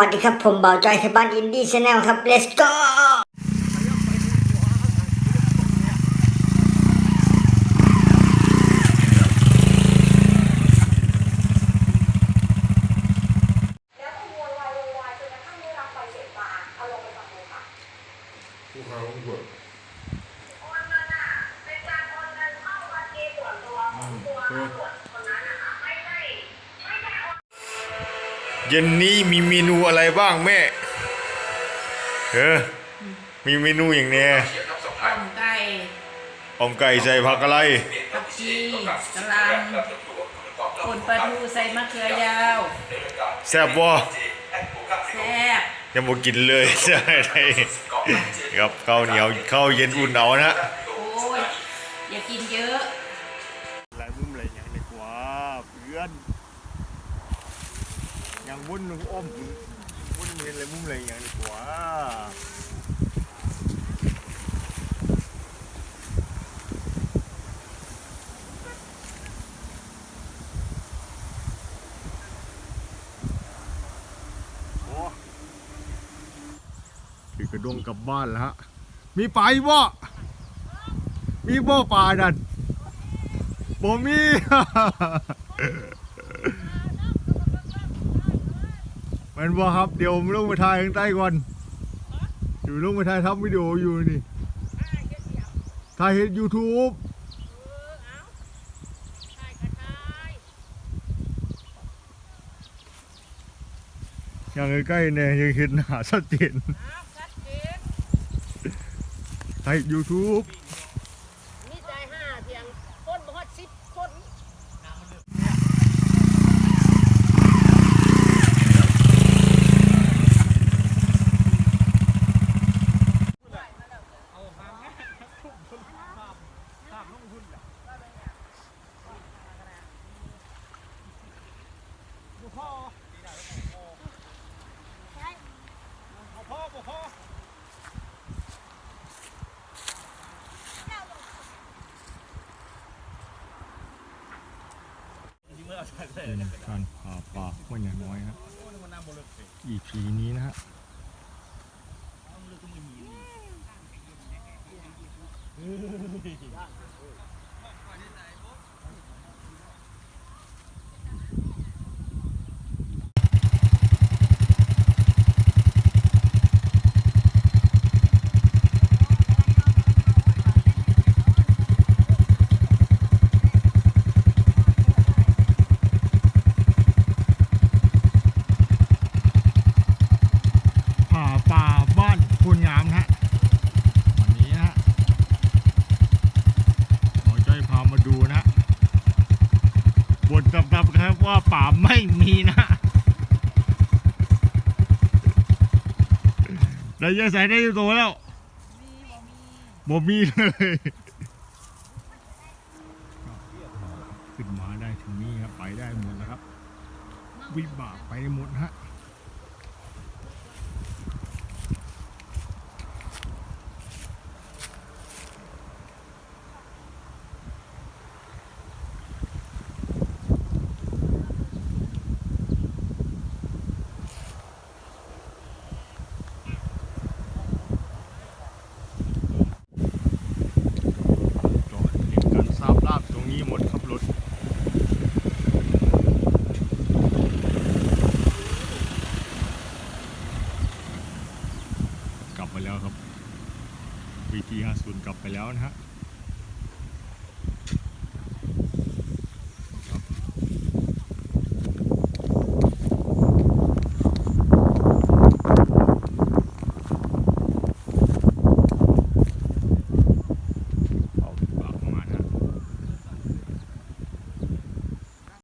วัสดีครับ ผมเบาจอยไทยบ้านอินดี้ channel ครับ let's go แล้วก็โวยวายโวยวายจนกระทั่งได้รับใบเสร็จมาเอาลงไปฟังเลยค่ะ ผู้ค้าของเบิก โอนเงินอะเป็นการโอนเงินเข้าบัญชีส่วนตัวของตัวตำรวจคนนั้นนะคะไม่ได้ไม่ได้โอน เย็นนี้มีเมนูอะไรบ้างแม่ เออ มีเมนูอย่างเนี้ยต้มไก่อมไก่ใส่ผักอะไร ผักชีกะหล่ำป่นปลาทูใส่มะเขือยาวแซ่บบ่แซ่บยังบ่กินเลยใช่ไหมครับข้าวเหนียวข้าวเย็นอุ่นเอานะโอ้ยอย่ากินเยอะหลายมุมอะไรอย่างนี้กว่าเพื่อน ยังวุ่นอ้อมวุ่นเห็นอะไรมุมอะไรอย่างนี้กว่าโอ้คือกระดงกลับบ้านแล้วฮะ มีไปบ่มีบ่ป่าดันบ่มี แมันบ่ครับเดี๋ยวผมลงไปถ่ายข้างใต้ก่อนอยู่ลงไปถ่ายทำวิดีโออยู่นี่ถ่ายเห็นยูทูบอย่างใกล้ๆเนี่ยยังเห็นหน้าชัดเจนถ่ายยูทูบ มีใจห้าเพียงคนบ่ฮอดสิบคน เป็นการผ่าป่าห้วยใหญ่น้อยฮะ EP นี้นะฮะ ผ่าป่าบ้านคุณงามนะฮะ วันนี้นะฮะหมอจ้อยพามาดูนะฮะ บทดับๆครับว่าป่าไม่มีนะ เราจะใส่ได้อยู่ตัวแล้วบ่มีเลยขึ้นมาได้ถึงนี้ครับไปได้หมดแล้วครับ วิบากไปหมดฮะ จอดเห็นกันทราบลาบตรงนี้หมดครับรถ กลับ ไปแล้วครับ VT 50 กลับไปแล้วนะฮะ